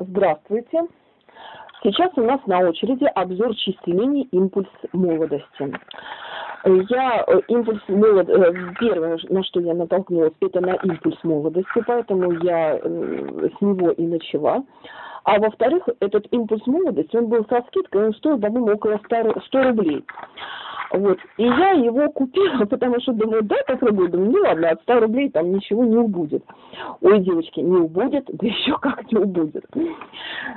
Здравствуйте. Сейчас у нас на очереди обзор чистой линии «Импульс молодости». Я э, импульс молод... Э, первое, на что я натолкнулась, это на импульс молодости, поэтому я э, с него и начала. А во-вторых, этот импульс молодости, он был со скидкой, он стоил, по-моему, около 100, 100 рублей. Вот. И я его купила, потому что думаю, да, попробую. Думаю, ну ладно, от 100 рублей там ничего не убудет. Ой, девочки, не убудет, да еще как не убудет.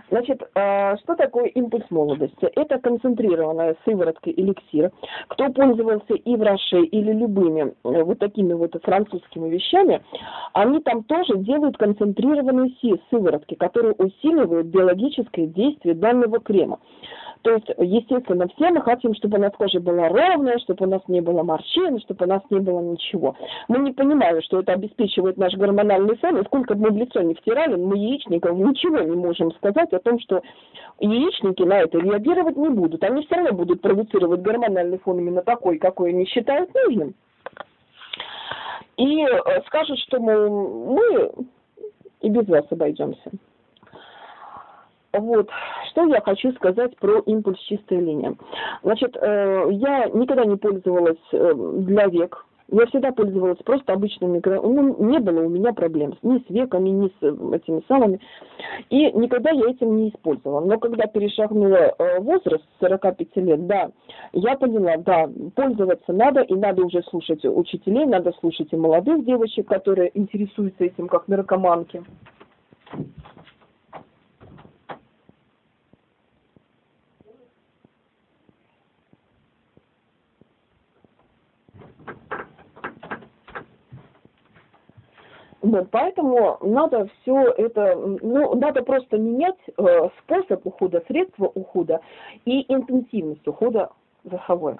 Значит, а, что такое импульс молодости? Это концентрированная сыворотка эликсира. Кто пользовался и в Роше, или любыми э, вот такими вот французскими вещами, они там тоже делают концентрированные сыворотки, которые усиливают биологическое действие данного крема. То есть, естественно, все мы хотим, чтобы у нас кожа была ровная, чтобы у нас не было морщин, чтобы у нас не было ничего. Мы не понимаем, что это обеспечивает наш гормональный фон, и сколько бы мы в лицо не втирали, мы яичникам ничего не можем сказать о том, что яичники на это реагировать не будут. Они все равно будут продуцировать гормональный фон именно такой, какой они считают нужным. И э, скажут, что мол, мы и без вас обойдемся. Вот, что я хочу сказать про импульс чистая линия. Значит, э, я никогда не пользовалась э, для век. Я всегда пользовалась просто обычными микро... Ну, не было у меня проблем ни с веками, ни с э, этими самыми. И никогда я этим не использовала. Но когда перешагнула возраст 45 лет, да, я поняла, да, пользоваться надо, и надо уже слушать учителей, надо слушать и молодых девочек, которые интересуются этим как наркоманки. Вот, поэтому надо все это, ну, надо просто менять э, способ ухода, средства ухода и интенсивность ухода за собой.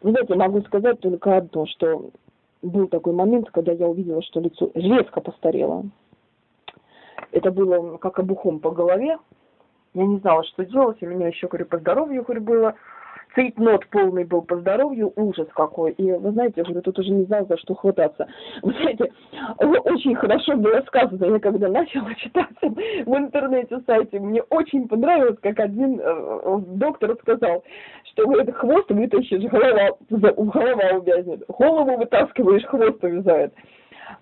Знаете, могу сказать только одно, что был такой момент, когда я увидела, что лицо резко постарело. Это было как обухом по голове. Я не знала, что делать, у меня еще, говорю, по здоровью, говорю, было цейтнот полный был по здоровью, ужас какой. И вы знаете, я говорю, тут уже не знал, за что хвататься. Вы знаете, очень хорошо было сказано, я когда начала читать в интернете сайте, мне очень понравилось, как один э, доктор сказал, что говорит, хвост вытащишь, голова, голова увязнет, голову вытаскиваешь, хвост увязает.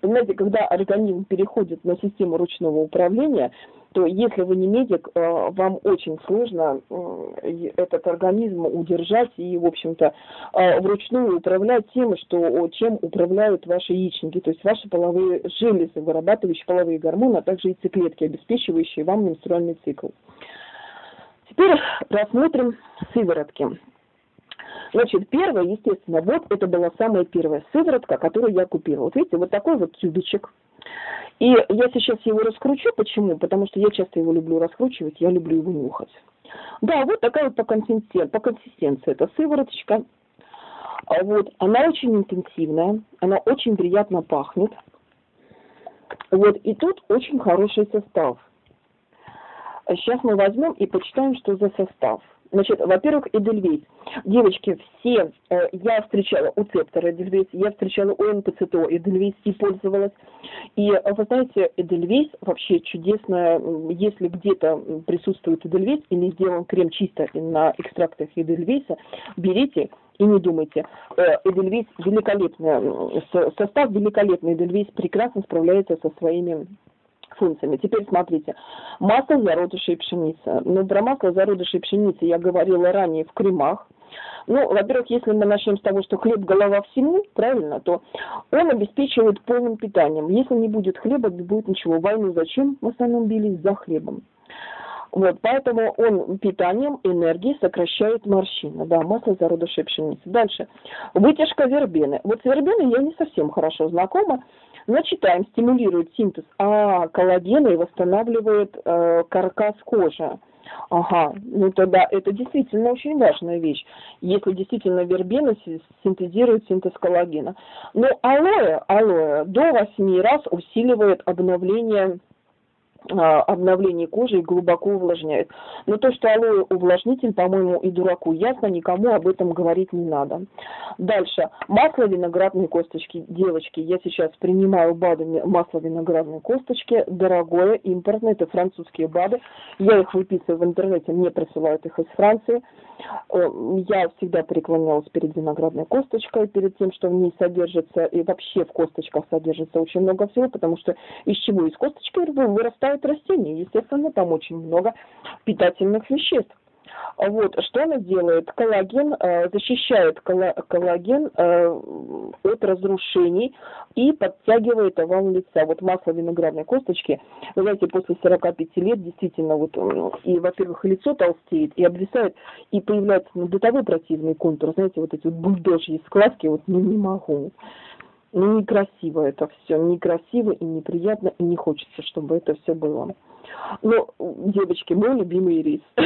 Понимаете, когда организм переходит на систему ручного управления, то если вы не медик, э, вам очень сложно э, этот организм удержать и, в общем-то, э, вручную управлять тем, что, чем управляют ваши яичники, то есть ваши половые железы, вырабатывающие половые гормоны, а также яйцеклетки, обеспечивающие вам менструальный цикл. Теперь рассмотрим сыворотки. Значит, первое, естественно, вот это была самая первая сыворотка, которую я купила. Вот видите, вот такой вот тюбичек. И я сейчас его раскручу. Почему? Потому что я часто его люблю раскручивать, я люблю его нюхать. Да, вот такая вот по консистенции, по консистенции это сывороточка. А вот, она очень интенсивная, она очень приятно пахнет. Вот, и тут очень хороший состав. Сейчас мы возьмем и почитаем, что за состав. Значит, во-первых, Эдельвейс. Девочки, все, э, я встречала у Цептора Эдельвейс, я встречала у НПЦТО Эдельвейс и пользовалась. И э, вы знаете, Эдельвейс вообще чудесно, если где-то присутствует Эдельвейс или сделан крем чисто на экстрактах Эдельвейса, берите и не думайте. Э, Эдельвейс великолепный, состав великолепный, Эдельвейс прекрасно справляется со своими функциями. Теперь смотрите, масло зародышей пшеницы. Ну, про масло зародышей пшеницы я говорила ранее в кремах. Ну, во-первых, если мы начнем с того, что хлеб голова всему, правильно, то он обеспечивает полным питанием. Если не будет хлеба, не будет ничего. Войну зачем в основном бились за хлебом? Вот, поэтому он питанием, энергией сокращает морщины. Да, масло зародышей пшеницы. Дальше. Вытяжка вербены. Вот с вербеной я не совсем хорошо знакома. Но читаем, стимулирует синтез а, коллагена и восстанавливает э, каркас кожи. Ага, ну тогда это действительно очень важная вещь, если действительно вербена синтезирует синтез коллагена. Но алоэ, алоэ до 8 раз усиливает обновление а, обновление кожи и глубоко увлажняет. Но то, что алоэ увлажнитель, по-моему, и дураку ясно, никому об этом говорить не надо. Дальше. Масло виноградной косточки. Девочки, я сейчас принимаю БАДы масло виноградной косточки. Дорогое, импортное, это французские БАДы. Я их выписываю в интернете, мне присылают их из Франции. Э, я всегда преклонялась перед виноградной косточкой, перед тем, что в ней содержится, и вообще в косточках содержится очень много всего, потому что из чего? Из косточки вырастают растения. Естественно, там очень много питательных веществ. Вот, что она делает? Коллаген э, защищает коллаген э, от разрушений и подтягивает овал лица. Вот масло виноградной косточки, вы знаете, после 45 лет действительно вот, и, во-первых, лицо толстеет, и обвисает, и появляется ну, до того противный контур, знаете, вот эти вот бульдожьи складки, вот, ну, не могу. Ну, некрасиво это все, некрасиво и неприятно, и не хочется, чтобы это все было. Но, девочки, мой любимый рис.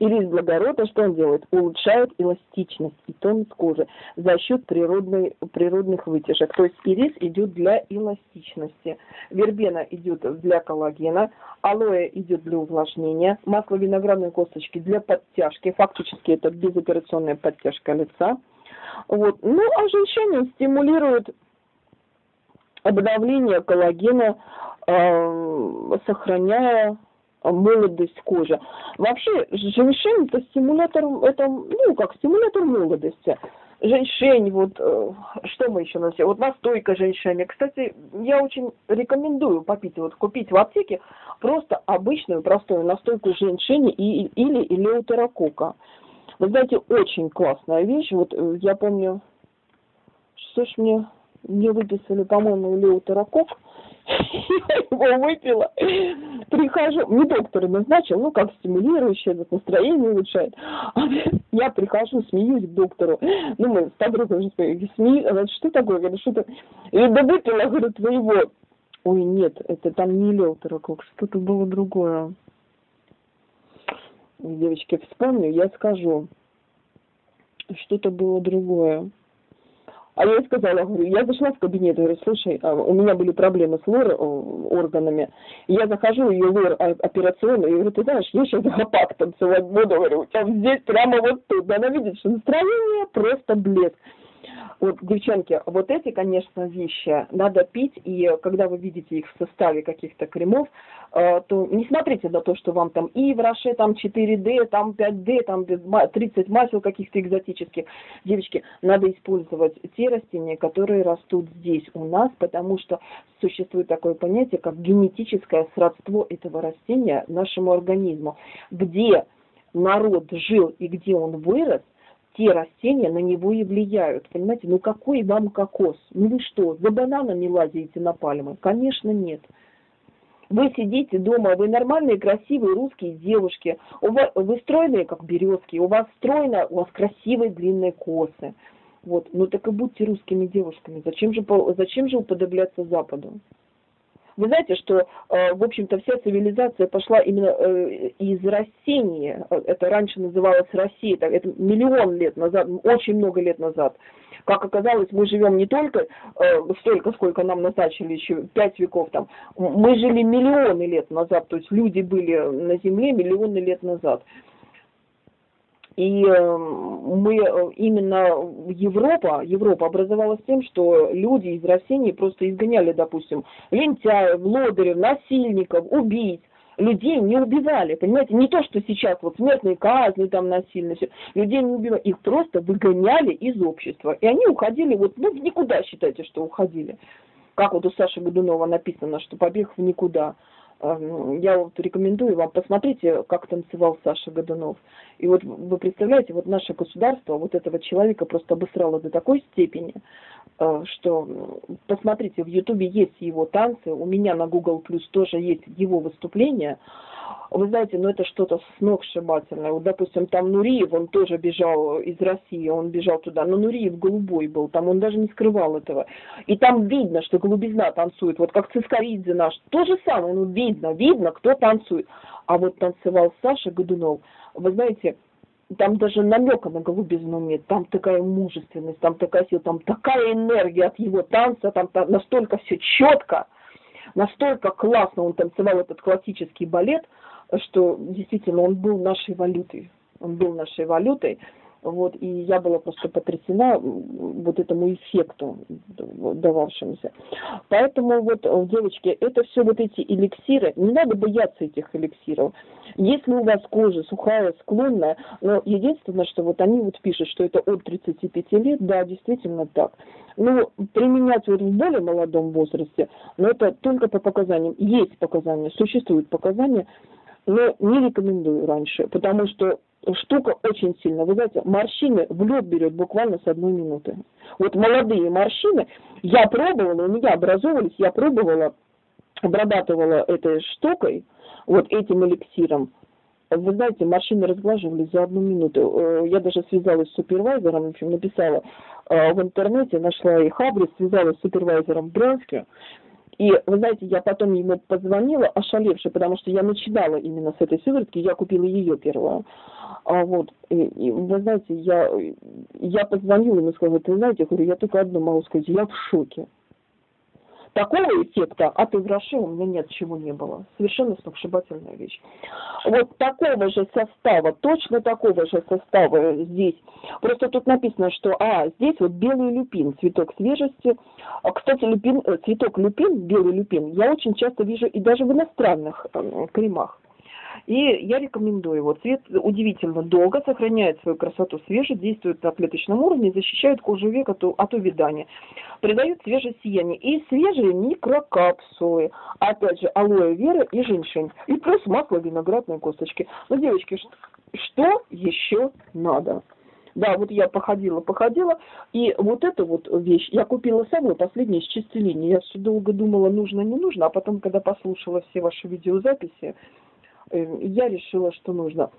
Ирис благородный, что он делает? Улучшает эластичность и тонус кожи за счет природной, природных вытяжек. То есть ирис идет для эластичности, вербена идет для коллагена, алоэ идет для увлажнения, масло виноградной косточки для подтяжки. Фактически это безоперационная подтяжка лица. Вот. Ну, а женщины стимулируют обновление коллагена, э, сохраняя молодость кожи. Вообще, женщин это стимулятор, это, ну, как стимулятор молодости. Женщин, вот, э, что мы еще носим? Вот настойка женщине. Кстати, я очень рекомендую попить, вот купить в аптеке просто обычную простую настойку женщине и, или элеутерокока. Вы знаете, очень классная вещь. Вот э, я помню, что ж мне, мне выписали, по-моему, элеутерокок я его выпила, прихожу, мне доктор назначил, ну, как стимулирующее, вот настроение улучшает. Я прихожу, смеюсь к доктору, ну, мы с подругой уже смеюсь, она что такое, говорю, что то я да выпила, говорю, твоего. Ой, нет, это там не леутерокок, что-то было другое. Девочки, вспомню, я скажу. Что-то было другое. А я ей сказала, говорю, я зашла в кабинет, говорю, слушай, а, у меня были проблемы с лор органами. Я захожу, ее лор операционную, и говорю, ты знаешь, я сейчас гопак танцевать буду, говорю, у тебя здесь прямо вот тут. Она видит, что настроение просто блеск. Вот, девчонки, вот эти, конечно, вещи надо пить, и когда вы видите их в составе каких-то кремов, э, то не смотрите на то, что вам там и в Роше там 4D, там 5D, там 30 масел каких-то экзотических. Девочки, надо использовать те растения, которые растут здесь у нас, потому что существует такое понятие, как генетическое сродство этого растения нашему организму. Где народ жил и где он вырос, те растения на него и влияют. Понимаете, ну какой вам кокос? Ну вы что, за бананами лазите на пальмы? Конечно, нет. Вы сидите дома, вы нормальные, красивые русские девушки, у вас, вы стройные, как березки, у вас стройно, у вас красивые длинные косы. Вот, ну так и будьте русскими девушками. Зачем же, зачем же уподобляться Западу? Вы знаете, что, э, в общем-то, вся цивилизация пошла именно э, из растения. Это раньше называлось Россия, это миллион лет назад, очень много лет назад. Как оказалось, мы живем не только э, столько, сколько нам назначили, еще пять веков там. Мы жили миллионы лет назад, то есть люди были на Земле миллионы лет назад. И эм, мы э, именно Европа, Европа образовалась тем, что люди из России просто изгоняли, допустим, лентяев, лодырев, насильников, убийц. Людей не убивали, понимаете, не то, что сейчас вот смертные казни, там насильно, все. людей не убивали, их просто выгоняли из общества. И они уходили, вот, ну, в никуда считайте, что уходили. Как вот у Саши Годунова написано, что побег в никуда. Эм, я вот рекомендую вам, посмотрите, как танцевал Саша Годунов. И вот вы представляете, вот наше государство вот этого человека просто обосрало до такой степени, э, что посмотрите, в Ютубе есть его танцы, у меня на Google Plus тоже есть его выступления, вы знаете, ну это что-то сногсшибательное. Вот, допустим, там Нуриев, он тоже бежал из России, он бежал туда, но Нуриев голубой был, там он даже не скрывал этого. И там видно, что голубизна танцует, вот как Цискоридзе наш, то же самое, ну видно, видно, кто танцует. А вот танцевал Саша Годунов, вы знаете, там даже намека на голубизну нет, там такая мужественность, там такая сила, там такая энергия от его танца, там настолько все четко, настолько классно он танцевал этот классический балет, что действительно он был нашей валютой. Он был нашей валютой. Вот, и я была просто потрясена вот этому эффекту дававшемуся. Поэтому вот, э, девочки, это все вот эти эликсиры, не надо бояться этих эликсиров. Если у вас кожа сухая, склонная, но единственное, что вот они вот пишут, что это от 35 лет, да, действительно так. Ну, применять вот в более молодом возрасте, но это только по показаниям. Есть показания, существуют показания, но не рекомендую раньше, потому что штука очень сильная. Вы знаете, морщины в лед берет буквально с одной минуты. Вот молодые морщины, я пробовала, у меня образовывались, я пробовала, обрабатывала этой штукой, вот этим эликсиром. Вы знаете, морщины разглаживались за одну минуту. Э, я даже связалась с супервайзером, в общем, написала э, в интернете, нашла их адрес, связалась с супервайзером в Брянске. И, вы знаете, я потом ему позвонила, ошалевшая, потому что я начинала именно с этой сыворотки, я купила ее первую. А вот, и, и, вы знаете, я, я позвонила ему и сказала, ты знаете, я говорю, я только одно могу сказать, я в шоке. Такого эффекта от Ивраши у меня нет, чего не было. Совершенно сногсшибательная вещь. Вот такого же состава, точно такого же состава здесь. Просто тут написано, что, а, здесь вот белый люпин, цветок свежести. А, кстати, люпин, э, цветок люпин, белый люпин, я очень часто вижу и даже в иностранных э, кремах. И я рекомендую его. Цвет удивительно долго сохраняет свою красоту свежий, действует на клеточном уровне, защищает кожу век от, от увядания. Придает свежее сияние. И свежие микрокапсулы. Опять же, алоэ вера и женьшень. И плюс масло виноградной косточки. Ну, девочки, что, еще надо? Да, вот я походила, походила, и вот эту вот вещь я купила самую последнюю из чистилини. Я все долго думала, нужно, не нужно, а потом, когда послушала все ваши видеозаписи, я решила, что нужно.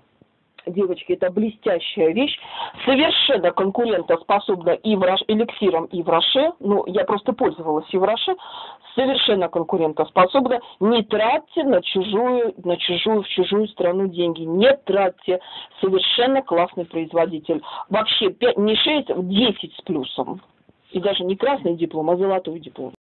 Девочки, это блестящая вещь, совершенно конкурентоспособна и в Рош, эликсиром, и в Роше. Ну, я просто пользовалась и в Роше. Совершенно конкурентоспособна. Не тратьте на чужую, на чужую, в чужую страну деньги. Не тратьте. Совершенно классный производитель. Вообще 5, не 6, а 10 с плюсом. И даже не красный диплом, а золотой диплом.